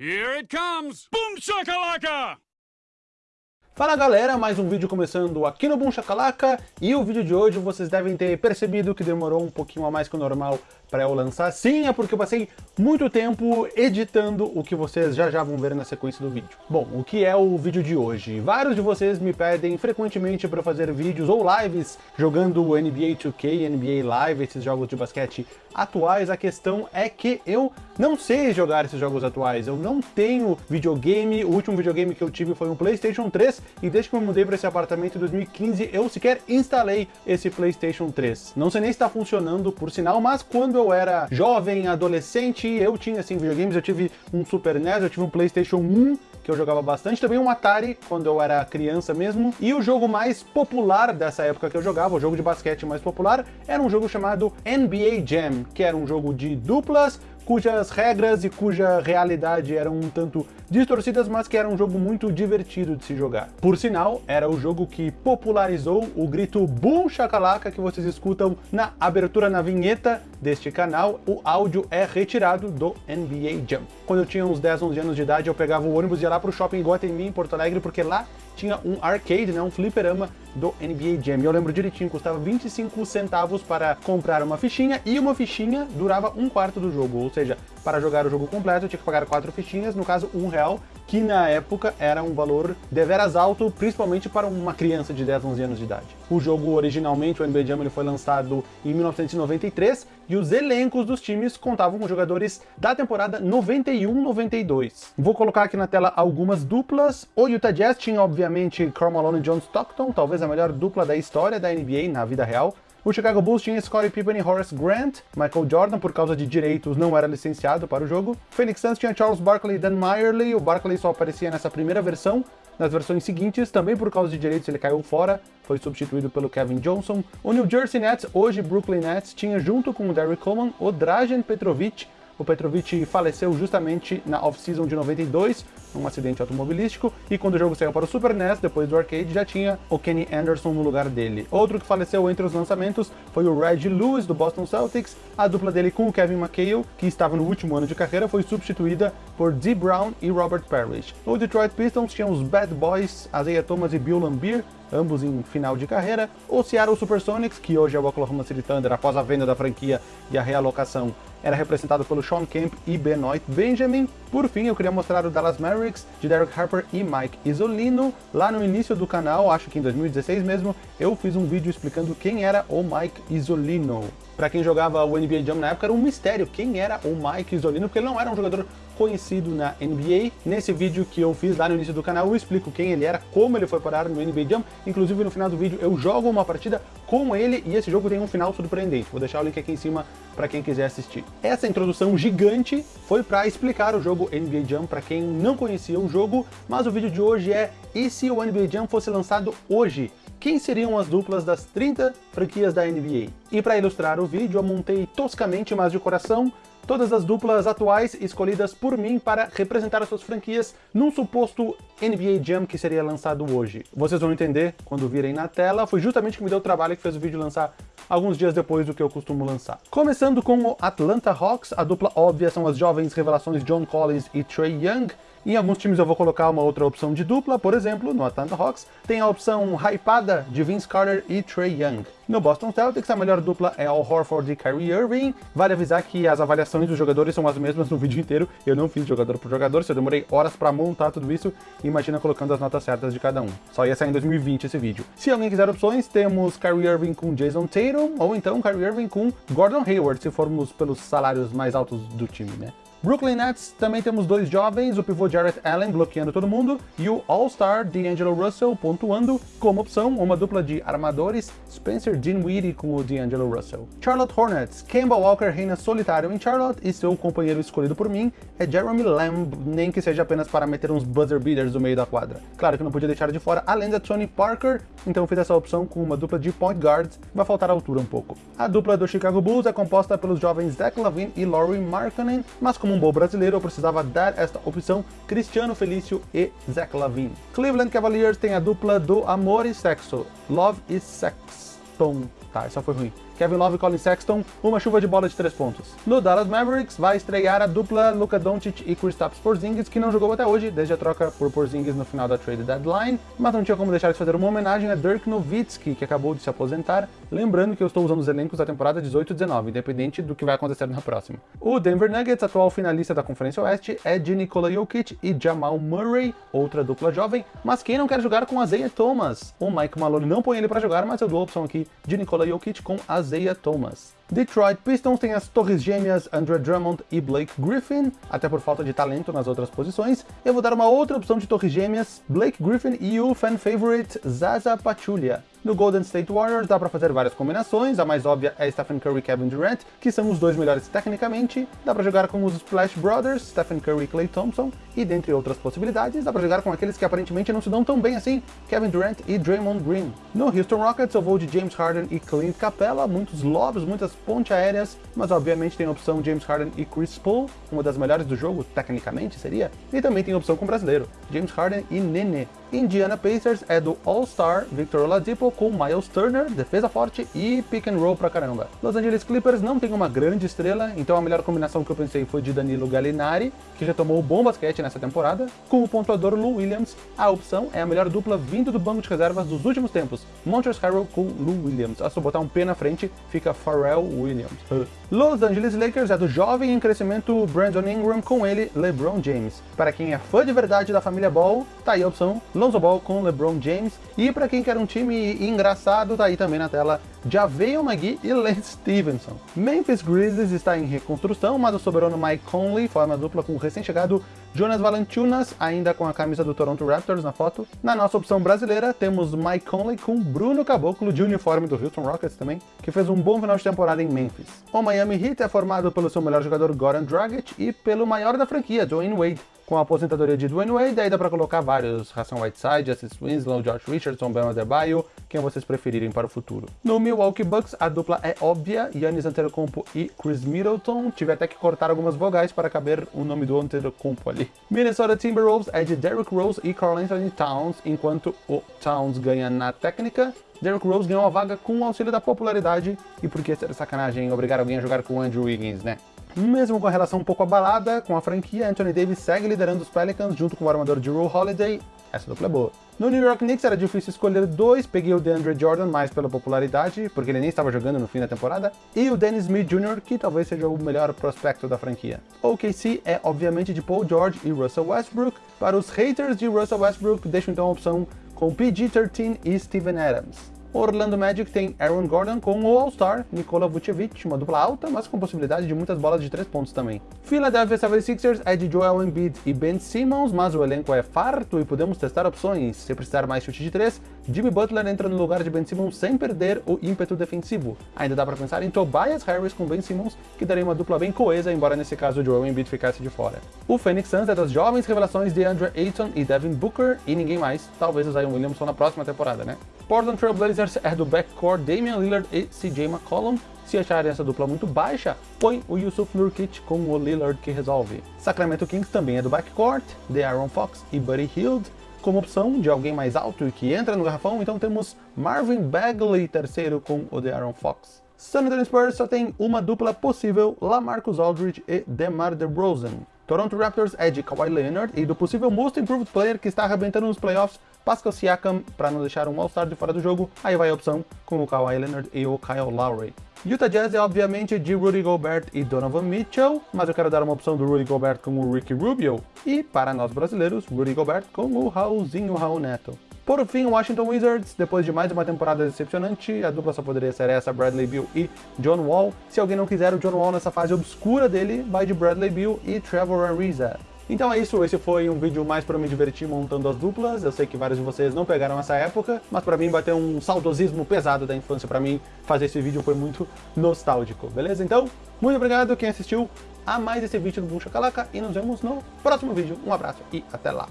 Here it comes! Boom shakalaka! Fala galera, mais um vídeo começando aqui no Boom Shakalaka e o vídeo de hoje vocês devem ter percebido que demorou um pouquinho a mais que o normal para eu lançar. Sim, é porque eu passei muito tempo editando o que vocês já já vão ver na sequência do vídeo. Bom, o que é o vídeo de hoje? Vários de vocês me pedem frequentemente para fazer vídeos ou lives jogando NBA 2K, NBA Live, esses jogos de basquete atuais. A questão é que eu não sei jogar esses jogos atuais, eu não tenho videogame, o último videogame que eu tive foi um Playstation 3 e desde que eu mudei para esse apartamento em 2015 eu sequer instalei esse Playstation 3. Não sei nem se está funcionando por sinal, mas quando eu era jovem, adolescente, eu tinha assim videogames, eu tive um Super NES, eu tive um Playstation 1, que eu jogava bastante, também um Atari, quando eu era criança mesmo, e o jogo mais popular dessa época que eu jogava, o jogo de basquete mais popular, era um jogo chamado NBA Jam, que era um jogo de duplas, cujas regras e cuja realidade eram um tanto distorcidas, mas que era um jogo muito divertido de se jogar. Por sinal, era o jogo que popularizou o grito Boom Shakalaka que vocês escutam na abertura, na vinheta deste canal. O áudio é retirado do NBA Jam. Quando eu tinha uns 10, 11 anos de idade, eu pegava o ônibus e ia lá pro shopping Guatemi, em Porto Alegre, porque lá tinha um arcade, né, um fliperama do NBA Jam. Eu lembro direitinho, custava 25 centavos para comprar uma fichinha, e uma fichinha durava um quarto do jogo, ou seja, para jogar o jogo completo eu tinha que pagar quatro fichinhas, no caso um real, que na época era um valor deveras alto, principalmente para uma criança de 10, 11 anos de idade. O jogo originalmente, o NBA Jam, ele foi lançado em 1993, e os elencos dos times contavam com jogadores da temporada 91-92. Vou colocar aqui na tela algumas duplas. O Utah Jazz tinha, obviamente, Karl Malone e John Stockton, talvez a melhor dupla da história da NBA na vida real. O Chicago Bulls tinha Scottie Pippen e Horace Grant, Michael Jordan, por causa de direitos, não era licenciado para o jogo. Phoenix Suns tinha Charles Barkley e Dan Meyerly, o Barkley só aparecia nessa primeira versão, nas versões seguintes, também por causa de direitos ele caiu fora, foi substituído pelo Kevin Johnson. O New Jersey Nets, hoje Brooklyn Nets, tinha junto com o Derrick Coleman o Dragan Petrovic, o Petrovic faleceu justamente na off-season de 92, num acidente automobilístico, e quando o jogo saiu para o Super NES, depois do arcade, já tinha o Kenny Anderson no lugar dele. Outro que faleceu entre os lançamentos foi o Reggie Lewis, do Boston Celtics, a dupla dele com o Kevin McHale, que estava no último ano de carreira, foi substituída por Dee Brown e Robert Parrish. O Detroit Pistons tinha os Bad Boys, Isaiah Thomas e Bill Lambier, ambos em final de carreira. O Seattle Supersonics, que hoje é o Oklahoma City Thunder após a venda da franquia e a realocação, era representado pelo Sean Kemp e Benoit Benjamin. Por fim, eu queria mostrar o Dallas Mavericks, de Derek Harper e Mike Isolino. Lá no início do canal, acho que em 2016 mesmo, eu fiz um vídeo explicando quem era o Mike Isolino. Para quem jogava o NBA Jam na época, era um mistério quem era o Mike Isolino, porque ele não era um jogador conhecido na NBA. Nesse vídeo que eu fiz lá no início do canal, eu explico quem ele era, como ele foi parar no NBA Jam. Inclusive, no final do vídeo, eu jogo uma partida com ele e esse jogo tem um final surpreendente. Vou deixar o link aqui em cima para quem quiser assistir. Essa introdução gigante foi para explicar o jogo NBA Jam para quem não conhecia o jogo, mas o vídeo de hoje é e se o NBA Jam fosse lançado hoje? Quem seriam as duplas das 30 franquias da NBA? E para ilustrar o vídeo, eu montei toscamente, mas de coração, todas as duplas atuais escolhidas por mim para representar as suas franquias num suposto NBA Jam que seria lançado hoje. Vocês vão entender quando virem na tela, foi justamente que me deu o trabalho que fez o vídeo lançar alguns dias depois do que eu costumo lançar. Começando com o Atlanta Hawks, a dupla óbvia são as jovens revelações John Collins e Trey Young, em alguns times eu vou colocar uma outra opção de dupla, por exemplo, no Atlanta Hawks tem a opção hypada de Vince Carter e Trey Young. No Boston Celtics, a melhor dupla é Al Horford e Kyrie Irving. Vale avisar que as avaliações dos jogadores são as mesmas no vídeo inteiro. Eu não fiz jogador por jogador, se eu demorei horas para montar tudo isso, imagina colocando as notas certas de cada um. Só ia sair em 2020 esse vídeo. Se alguém quiser opções, temos Kyrie Irving com Jason Tatum, ou então Kyrie Irving com Gordon Hayward, se formos pelos salários mais altos do time, né? Brooklyn Nets também temos dois jovens, o pivô Jarrett Allen bloqueando todo mundo e o All-Star D'Angelo Russell pontuando como opção uma dupla de armadores, Spencer Dinwiddie com o D'Angelo Russell. Charlotte Hornets, Kemba Walker reina solitário em Charlotte e seu companheiro escolhido por mim é Jeremy Lamb, nem que seja apenas para meter uns buzzer beaters no meio da quadra. Claro que não podia deixar de fora a lenda Tony Parker, então fiz essa opção com uma dupla de point guards, vai faltar altura um pouco. A dupla do Chicago Bulls é composta pelos jovens Zach Lavine e Laurie Markkanen, mas como um bom brasileiro, eu precisava dar esta opção Cristiano Felício e Zach Lavine. Cleveland Cavaliers tem a dupla do amor e sexo, Love e Sex. Tom, tá, essa foi ruim. Kevin Love e Colin Sexton, uma chuva de bola de três pontos. No Dallas Mavericks vai estrear a dupla Luka Doncic e Kristaps Porzingis, que não jogou até hoje, desde a troca por Porzingis no final da trade deadline, mas não tinha como deixar de fazer uma homenagem a Dirk Nowitzki, que acabou de se aposentar, lembrando que eu estou usando os elencos da temporada 18-19, independente do que vai acontecer na próxima. O Denver Nuggets, atual finalista da Conferência Oeste, é de Nikola Jokic e Jamal Murray, outra dupla jovem, mas quem não quer jogar com Isaiah Thomas? O Mike Malone não põe ele para jogar, mas eu dou a opção aqui de Nikola Jokic com Isaiah Thomas. Detroit Pistons tem as torres gêmeas Andre Drummond e Blake Griffin, até por falta de talento nas outras posições. Eu vou dar uma outra opção de torres gêmeas, Blake Griffin e o fan favorite Zaza Pachulia. No Golden State Warriors dá para fazer várias combinações, a mais óbvia é Stephen Curry e Kevin Durant, que são os dois melhores tecnicamente, dá para jogar com os Splash Brothers, Stephen Curry e Klay Thompson, e dentre outras possibilidades, dá para jogar com aqueles que aparentemente não se dão tão bem assim, Kevin Durant e Draymond Green. No Houston Rockets eu vou de James Harden e Clint Capella, muitos lobs, muitas pontes aéreas, mas obviamente tem a opção James Harden e Chris Paul, uma das melhores do jogo, tecnicamente seria, e também tem a opção com brasileiro, James Harden e Nene. Indiana Pacers é do All-Star Victor Oladipo com Miles Turner, defesa forte e pick and roll pra caramba. Los Angeles Clippers não tem uma grande estrela, então a melhor combinação que eu pensei foi de Danilo Gallinari, que retomou o bom basquete nessa temporada, com o pontuador Lou Williams. A opção é a melhor dupla vindo do banco de reservas dos últimos tempos, Montrezl Harrell com Lou Williams. Se eu botar um P na frente, fica Pharrell Williams. Los Angeles Lakers é do jovem em crescimento Brandon Ingram com ele, LeBron James. Para quem é fã de verdade da família Ball, tá aí a opção Lonzo Ball com LeBron James. E para quem quer um time engraçado, tá aí também na tela Javeon McGee e Lance Stevenson. Memphis Grizzlies está em reconstrução, mas o soberano Mike Conley forma dupla com o recém-chegado Jonas Valanciunas, ainda com a camisa do Toronto Raptors na foto. Na nossa opção brasileira, temos Mike Conley com Bruno Caboclo, de uniforme do Houston Rockets também, que fez um bom final de temporada em Memphis. O Miami Heat é formado pelo seu melhor jogador Goran Dragic e pelo maior da franquia, Dwayne Wade. Com a aposentadoria de Dwayne Wade, aí dá pra colocar vários, Hassan Whiteside, Justice Winslow, Josh Richardson, Ben Adebayo, quem vocês preferirem para o futuro. No Milwaukee Bucks, a dupla é óbvia, Yannis Antetokounmpo e Chris Middleton, tive até que cortar algumas vogais para caber o nome do Antetokounmpo ali. Minnesota Timberwolves é de Derrick Rose e Karl Anthony Towns, enquanto o Towns ganha na técnica, Derrick Rose ganhou a vaga com o auxílio da popularidade, e por que ser sacanagem obrigar alguém a jogar com o Andrew Wiggins, né? Mesmo com a relação um pouco abalada com a franquia, Anthony Davis segue liderando os Pelicans junto com o armador Drew Holiday. Essa dupla é boa. No New York Knicks era difícil escolher dois, peguei o DeAndre Jordan mais pela popularidade, porque ele nem estava jogando no fim da temporada, e o Dennis Smith Jr., que talvez seja o melhor prospecto da franquia. O OKC é obviamente de Paul George e Russell Westbrook. Para os haters de Russell Westbrook, deixo então a opção com PG-13 e Steven Adams. O Orlando Magic tem Aaron Gordon com o All-Star Nikola Vucevic, uma dupla alta, mas com possibilidade de muitas bolas de 3 pontos também. Philadelphia 76ers é de Joel Embiid e Ben Simmons, mas o elenco é farto e podemos testar opções. Se precisar mais chute de 3, Jimmy Butler entra no lugar de Ben Simmons sem perder o ímpeto defensivo. Ainda dá para pensar em Tobias Harris com Ben Simmons, que daria uma dupla bem coesa, embora nesse caso o Joel Embiid ficasse de fora. O Phoenix Suns é das jovens revelações de Andrew Ayton e Devin Booker e ninguém mais, talvez o Zion Williamson na próxima temporada, né? Portland Trail Blazers é do backcourt Damian Lillard e CJ McCollum. Se acharem essa dupla muito baixa, põe o Yusuf Nurkic com o Lillard que resolve. Sacramento Kings também é do backcourt, de Aaron Fox e Buddy Hield. Como opção de alguém mais alto e que entra no garrafão, então temos Marvin Bagley, terceiro com o de Aaron Fox. San Antonio Spurs só tem uma dupla possível, Lamarcus Aldridge e DeMar DeRozan. Toronto Raptors é de Kawhi Leonard e do possível Most Improved Player que está arrebentando nos playoffs, Pascal Siakam, para não deixar um All-Star de fora do jogo, aí vai a opção com o Kawhi Leonard e o Kyle Lowry. Utah Jazz é obviamente de Rudy Gobert e Donovan Mitchell, mas eu quero dar uma opção do Rudy Gobert com o Ricky Rubio, e para nós brasileiros, Rudy Gobert com o Raulzinho Raul Neto. Por fim, Washington Wizards, depois de mais uma temporada decepcionante, a dupla só poderia ser essa, Bradley Beal e John Wall. Se alguém não quiser o John Wall nessa fase obscura dele, vai de Bradley Beal e Trevor Ariza. Então é isso, esse foi um vídeo mais para me divertir montando as duplas. Eu sei que vários de vocês não pegaram essa época, mas para mim bateu um saudosismo pesado da infância. Para mim, fazer esse vídeo foi muito nostálgico, beleza? Então, muito obrigado quem assistiu a mais esse vídeo do Boom Shakalaka e nos vemos no próximo vídeo. Um abraço e até lá!